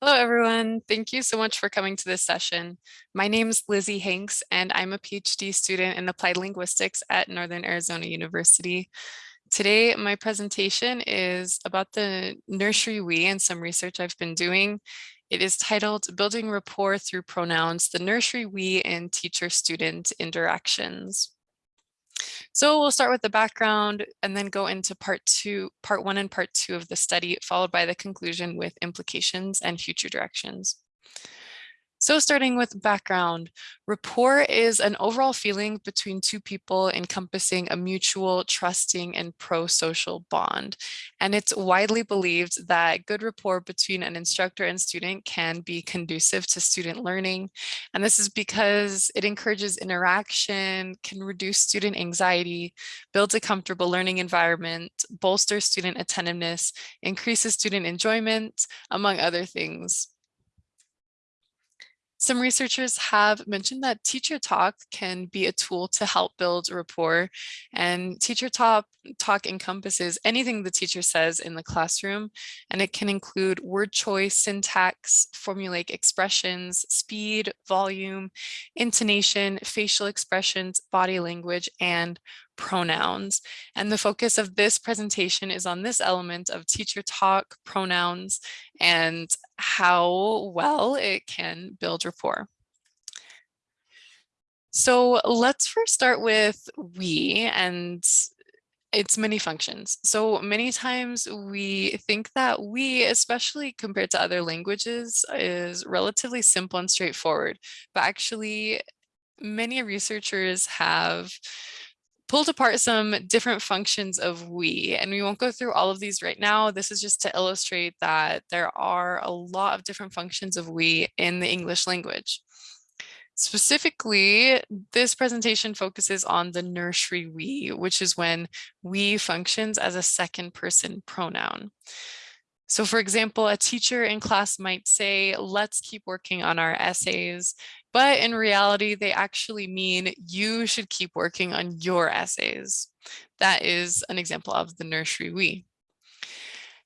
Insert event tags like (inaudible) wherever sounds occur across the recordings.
Hello, everyone. Thank you so much for coming to this session. My name is Lizzie Hanks, and I'm a PhD student in Applied Linguistics at Northern Arizona University. Today, my presentation is about the nursery we and some research I've been doing. It is titled Building Rapport Through Pronouns, the Nursery We and Teacher-Student Interactions. So we'll start with the background and then go into part two, part one and part two of the study, followed by the conclusion with implications and future directions. So starting with background, rapport is an overall feeling between two people encompassing a mutual, trusting, and pro-social bond. And it's widely believed that good rapport between an instructor and student can be conducive to student learning. And this is because it encourages interaction, can reduce student anxiety, builds a comfortable learning environment, bolsters student attentiveness, increases student enjoyment, among other things. Some researchers have mentioned that teacher talk can be a tool to help build rapport and teacher talk, talk encompasses anything the teacher says in the classroom and it can include word choice, syntax, formulaic expressions, speed, volume, intonation, facial expressions, body language, and pronouns. And the focus of this presentation is on this element of teacher talk, pronouns, and how well it can build rapport. So let's first start with we and its many functions. So many times we think that we, especially compared to other languages, is relatively simple and straightforward, but actually many researchers have pulled apart some different functions of we, and we won't go through all of these right now. This is just to illustrate that there are a lot of different functions of we in the English language. Specifically, this presentation focuses on the nursery we, which is when we functions as a second person pronoun. So for example, a teacher in class might say, let's keep working on our essays. But in reality, they actually mean you should keep working on your essays. That is an example of the nursery we.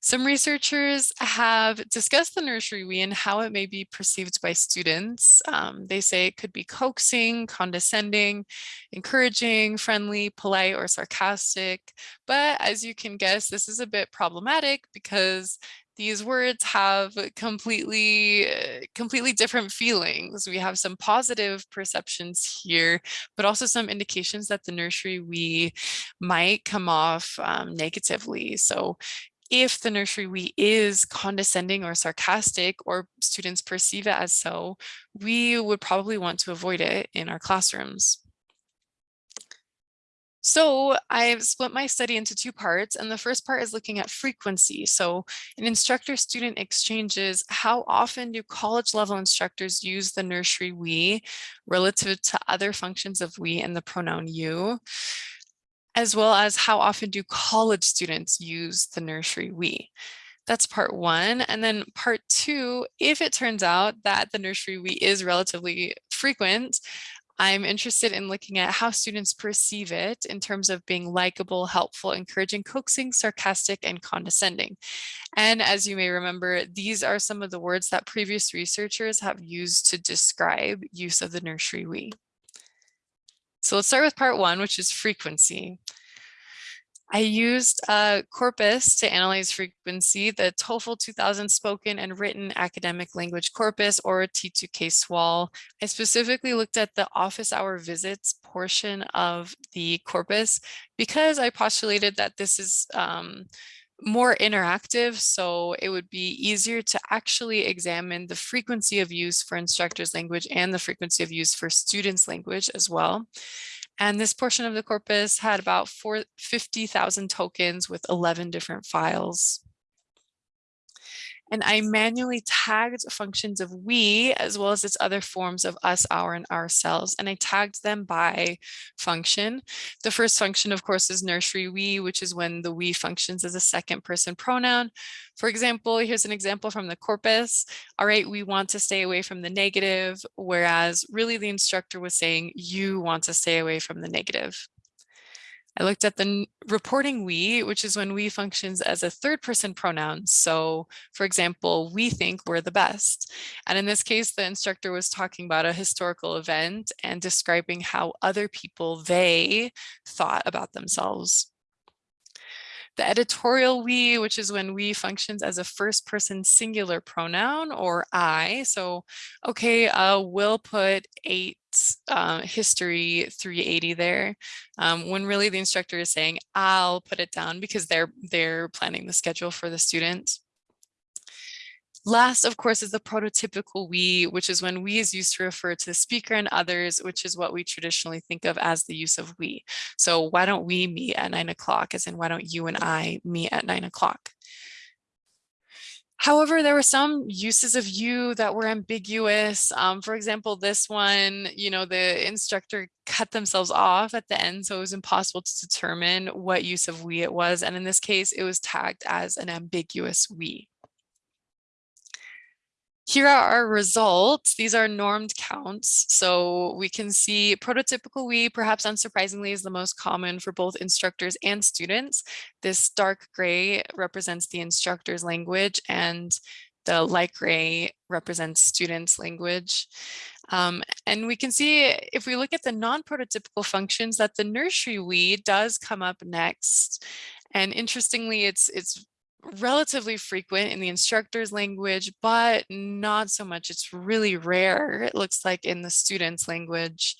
Some researchers have discussed the nursery we and how it may be perceived by students. Um, they say it could be coaxing, condescending, encouraging, friendly, polite, or sarcastic. But as you can guess, this is a bit problematic because these words have completely uh, completely different feelings we have some positive perceptions here but also some indications that the nursery we might come off um, negatively so if the nursery we is condescending or sarcastic or students perceive it as so we would probably want to avoid it in our classrooms so I've split my study into two parts, and the first part is looking at frequency. So in instructor-student exchanges, how often do college-level instructors use the nursery we relative to other functions of we and the pronoun you? As well as how often do college students use the nursery we? That's part one. And then part two, if it turns out that the nursery we is relatively frequent, I'm interested in looking at how students perceive it in terms of being likable, helpful, encouraging, coaxing, sarcastic, and condescending. And as you may remember, these are some of the words that previous researchers have used to describe use of the nursery we. So let's start with part one, which is frequency. I used a corpus to analyze frequency, the TOEFL 2000 spoken and written academic language corpus or T2K SWAL. I specifically looked at the office hour visits portion of the corpus because I postulated that this is um, more interactive, so it would be easier to actually examine the frequency of use for instructors language and the frequency of use for students language as well. And this portion of the corpus had about 50,000 tokens with 11 different files. And I manually tagged functions of we as well as its other forms of us, our, and ourselves. And I tagged them by function. The first function, of course, is nursery we, which is when the we functions as a second person pronoun. For example, here's an example from the corpus. All right, we want to stay away from the negative, whereas really the instructor was saying you want to stay away from the negative. I looked at the reporting we, which is when we functions as a third person pronoun. So for example, we think we're the best. And in this case, the instructor was talking about a historical event and describing how other people, they thought about themselves. The editorial we, which is when we functions as a first person singular pronoun or I. So, okay, uh, we'll put eight uh, history 380 there um, when really the instructor is saying I'll put it down because they're they're planning the schedule for the students. Last, of course, is the prototypical we, which is when we is used to refer to the speaker and others, which is what we traditionally think of as the use of we. So why don't we meet at nine o'clock, as in why don't you and I meet at nine o'clock? However, there were some uses of you that were ambiguous. Um, for example, this one, you know, the instructor cut themselves off at the end, so it was impossible to determine what use of we it was. And in this case, it was tagged as an ambiguous we. Here are our results. These are normed counts. So we can see prototypical we, perhaps unsurprisingly, is the most common for both instructors and students. This dark gray represents the instructor's language and the light gray represents students' language. Um, and we can see if we look at the non-prototypical functions that the nursery we does come up next. And interestingly, it's it's relatively frequent in the instructor's language, but not so much. It's really rare, it looks like in the student's language.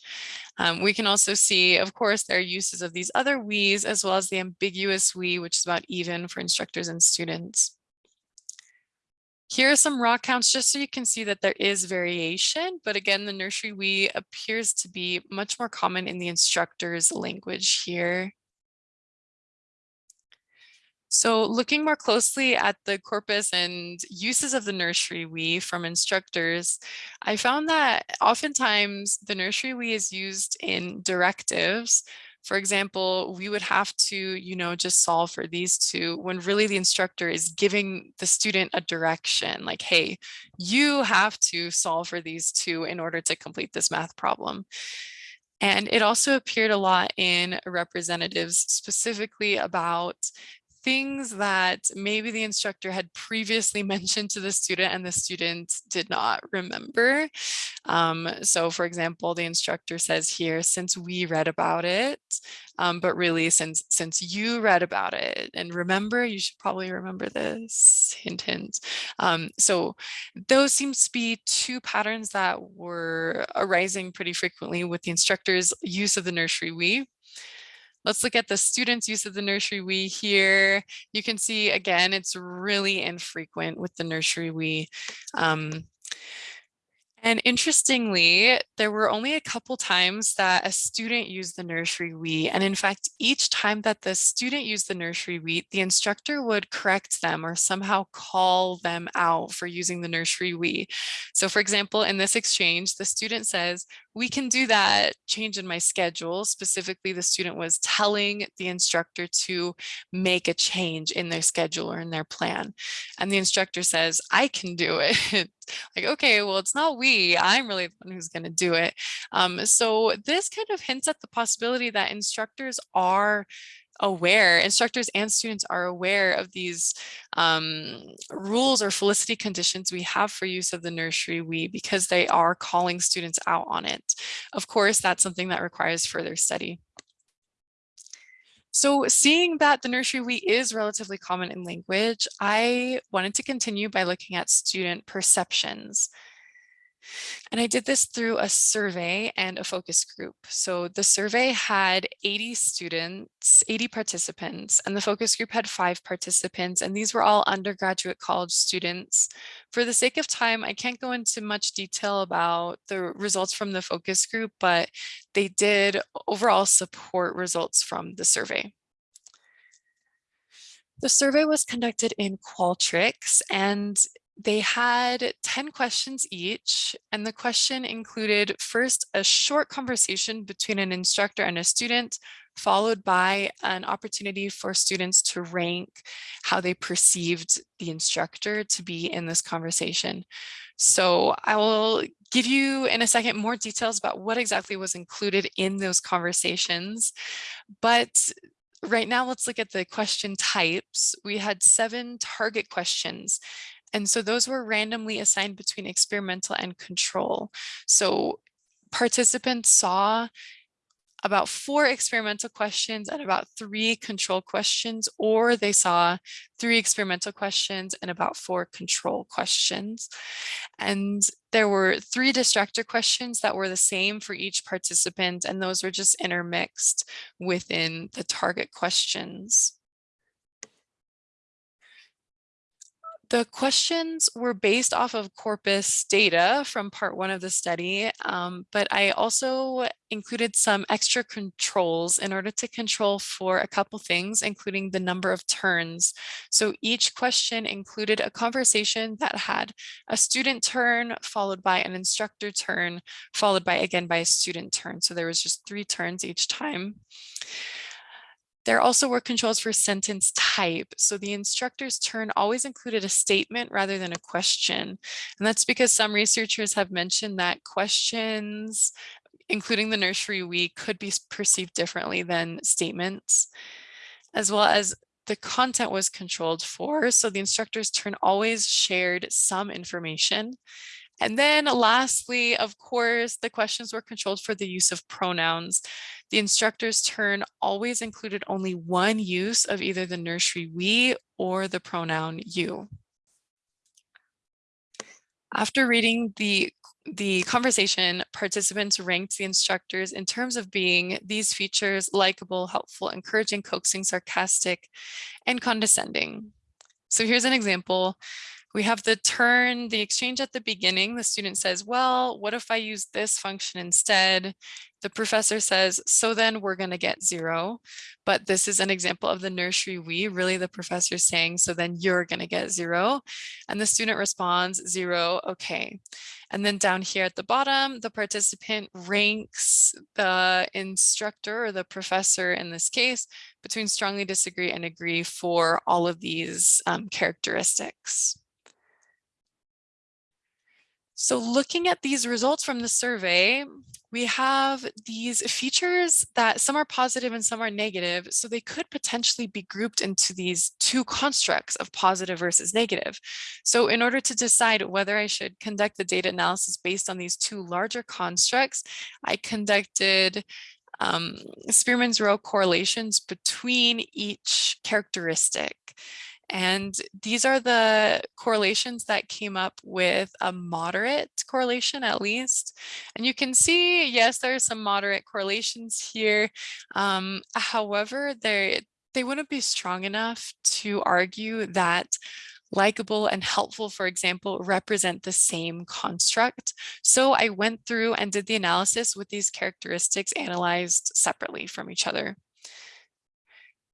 Um, we can also see, of course, there are uses of these other we's as well as the ambiguous we, which is about even for instructors and students. Here are some raw counts just so you can see that there is variation, but again, the nursery we appears to be much more common in the instructor's language here. So looking more closely at the corpus and uses of the nursery we from instructors, I found that oftentimes the nursery we is used in directives. For example, we would have to, you know, just solve for these two when really the instructor is giving the student a direction like, hey, you have to solve for these two in order to complete this math problem. And it also appeared a lot in representatives specifically about things that maybe the instructor had previously (laughs) mentioned to the student and the student did not remember. Um, so for example, the instructor says here, since we read about it, um, but really since since you read about it and remember, you should probably remember this, hint, hint. Um, so those seems to be two patterns that were arising pretty frequently with the instructor's use of the nursery we. Let's look at the students' use of the nursery we here. You can see, again, it's really infrequent with the nursery we. Um, and interestingly, there were only a couple times that a student used the nursery we, and in fact, each time that the student used the nursery we, the instructor would correct them or somehow call them out for using the nursery we. So for example, in this exchange, the student says, we can do that change in my schedule. Specifically, the student was telling the instructor to make a change in their schedule or in their plan. And the instructor says, I can do it. (laughs) like, okay, well, it's not we, I'm really the one who's going to do it. Um, so this kind of hints at the possibility that instructors are aware, instructors and students are aware of these um, rules or felicity conditions we have for use of the nursery we because they are calling students out on it. Of course, that's something that requires further study. So seeing that the nursery we is relatively common in language, I wanted to continue by looking at student perceptions. And I did this through a survey and a focus group. So the survey had 80 students, 80 participants, and the focus group had five participants, and these were all undergraduate college students. For the sake of time, I can't go into much detail about the results from the focus group, but they did overall support results from the survey. The survey was conducted in Qualtrics and they had 10 questions each, and the question included first a short conversation between an instructor and a student followed by an opportunity for students to rank how they perceived the instructor to be in this conversation. So I will give you in a second more details about what exactly was included in those conversations. But right now, let's look at the question types. We had seven target questions. And so those were randomly assigned between experimental and control. So participants saw about four experimental questions and about three control questions, or they saw three experimental questions and about four control questions. And there were three distractor questions that were the same for each participant, and those were just intermixed within the target questions. The questions were based off of corpus data from part one of the study, um, but I also included some extra controls in order to control for a couple things, including the number of turns. So each question included a conversation that had a student turn followed by an instructor turn, followed by again by a student turn. So there was just three turns each time. There also were controls for sentence type. So the instructor's turn always included a statement rather than a question. And that's because some researchers have mentioned that questions, including the nursery we could be perceived differently than statements, as well as the content was controlled for. So the instructor's turn always shared some information and then lastly, of course, the questions were controlled for the use of pronouns. The instructor's turn always included only one use of either the nursery we or the pronoun you. After reading the the conversation, participants ranked the instructors in terms of being these features likable, helpful, encouraging, coaxing, sarcastic, and condescending. So here's an example. We have the turn, the exchange at the beginning. The student says, well, what if I use this function instead? The professor says, so then we're going to get zero. But this is an example of the nursery we, really the professor saying, so then you're going to get zero. And the student responds, zero, okay. And then down here at the bottom, the participant ranks the instructor or the professor in this case between strongly disagree and agree for all of these um, characteristics. So looking at these results from the survey, we have these features that some are positive and some are negative. So they could potentially be grouped into these two constructs of positive versus negative. So in order to decide whether I should conduct the data analysis based on these two larger constructs, I conducted um, Spearman's rho correlations between each characteristic. And these are the correlations that came up with a moderate correlation at least. And you can see, yes, there are some moderate correlations here. Um, however, they they wouldn't be strong enough to argue that likable and helpful, for example, represent the same construct. So I went through and did the analysis with these characteristics analyzed separately from each other.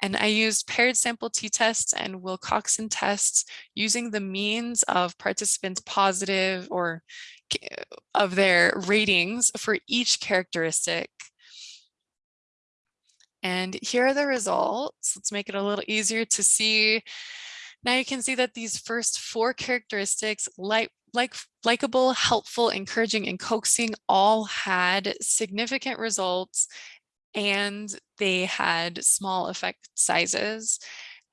And I used paired sample t-tests and Wilcoxon tests using the means of participants positive or of their ratings for each characteristic. And here are the results. Let's make it a little easier to see. Now you can see that these first four characteristics, like like likable, helpful, encouraging, and coaxing all had significant results and they had small effect sizes.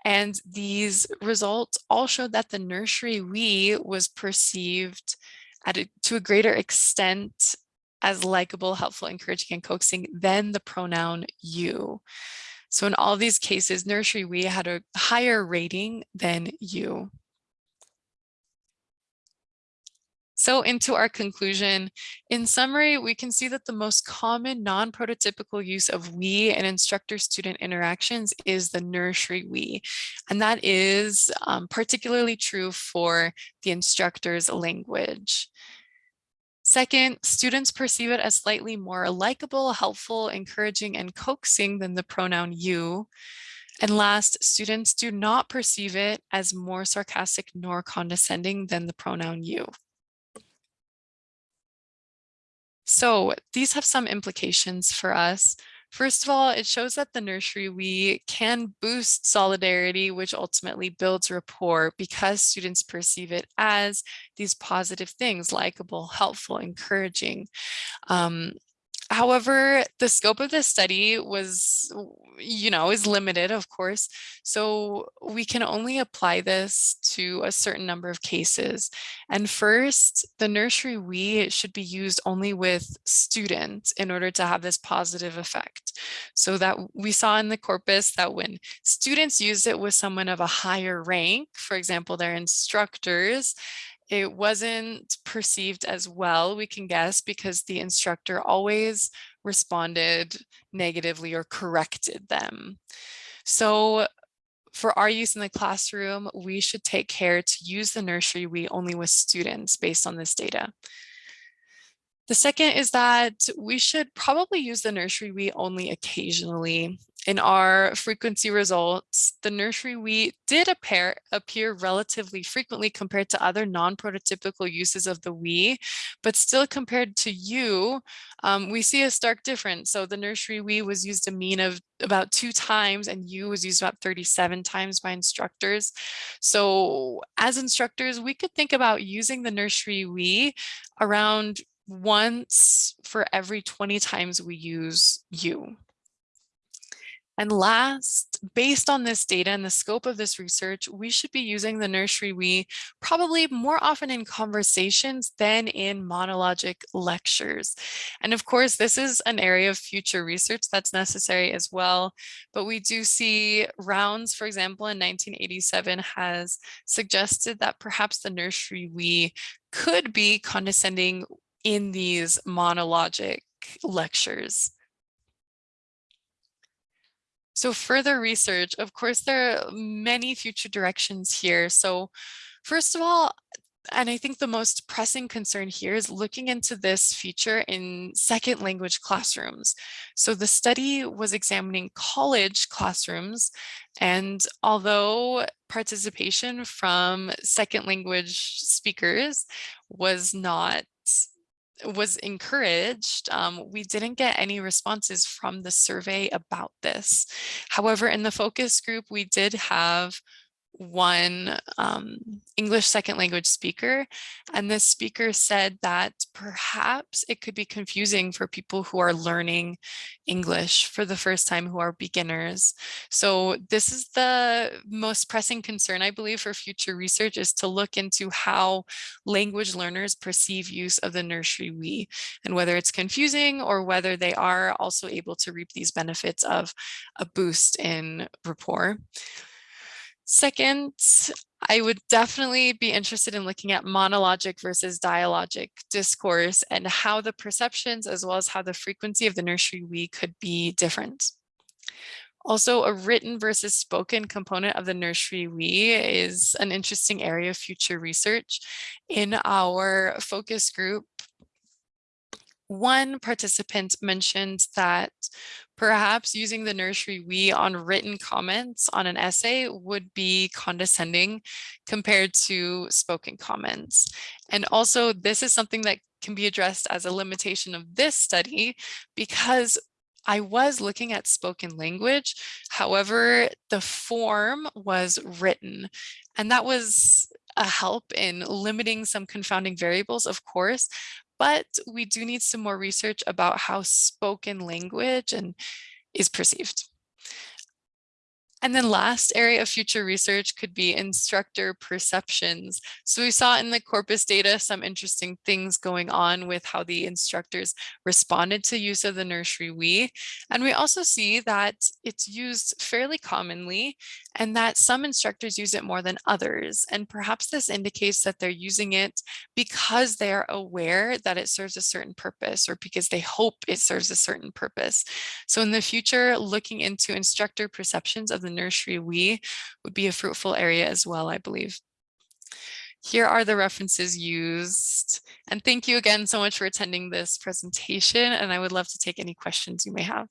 And these results all showed that the nursery we was perceived at a, to a greater extent as likable, helpful, encouraging, and coaxing than the pronoun you. So in all these cases, nursery we had a higher rating than you. So into our conclusion, in summary, we can see that the most common non-prototypical use of we in instructor-student interactions is the nursery we, and that is um, particularly true for the instructor's language. Second, students perceive it as slightly more likable, helpful, encouraging, and coaxing than the pronoun you. And last, students do not perceive it as more sarcastic nor condescending than the pronoun you. So these have some implications for us. First of all, it shows that the nursery we can boost solidarity, which ultimately builds rapport because students perceive it as these positive things, likable, helpful, encouraging. Um, However, the scope of this study was, you know, is limited, of course. So we can only apply this to a certain number of cases. And first, the nursery we should be used only with students in order to have this positive effect. So that we saw in the corpus that when students use it with someone of a higher rank, for example, their instructors, it wasn't perceived as well, we can guess, because the instructor always responded negatively or corrected them. So for our use in the classroom, we should take care to use the nursery we only with students based on this data. The second is that we should probably use the nursery we only occasionally. In our frequency results, the nursery we did appear, appear relatively frequently compared to other non-prototypical uses of the we, but still compared to you, um, we see a stark difference. So the nursery we was used a mean of about two times and you was used about 37 times by instructors. So as instructors, we could think about using the nursery we around once for every 20 times we use you. And last, based on this data and the scope of this research, we should be using the nursery we probably more often in conversations than in monologic lectures. And of course, this is an area of future research that's necessary as well. But we do see Rounds, for example, in 1987 has suggested that perhaps the nursery we could be condescending in these monologic lectures. So further research, of course, there are many future directions here. So first of all, and I think the most pressing concern here is looking into this feature in second language classrooms. So the study was examining college classrooms, and although participation from second language speakers was not was encouraged, um, we didn't get any responses from the survey about this. However, in the focus group, we did have one um, English second language speaker. And this speaker said that perhaps it could be confusing for people who are learning English for the first time who are beginners. So this is the most pressing concern, I believe, for future research is to look into how language learners perceive use of the nursery we and whether it's confusing or whether they are also able to reap these benefits of a boost in rapport. Second, I would definitely be interested in looking at monologic versus dialogic discourse and how the perceptions as well as how the frequency of the nursery we could be different. Also, a written versus spoken component of the nursery we is an interesting area of future research. In our focus group, one participant mentioned that perhaps using the nursery we on written comments on an essay would be condescending compared to spoken comments. And also this is something that can be addressed as a limitation of this study because I was looking at spoken language. However, the form was written and that was a help in limiting some confounding variables, of course, but we do need some more research about how spoken language and is perceived. And then last area of future research could be instructor perceptions. So we saw in the corpus data some interesting things going on with how the instructors responded to use of the nursery we. And we also see that it's used fairly commonly and that some instructors use it more than others. And perhaps this indicates that they're using it because they are aware that it serves a certain purpose or because they hope it serves a certain purpose. So in the future, looking into instructor perceptions of the nursery we would be a fruitful area as well, I believe. Here are the references used. And thank you again so much for attending this presentation. And I would love to take any questions you may have.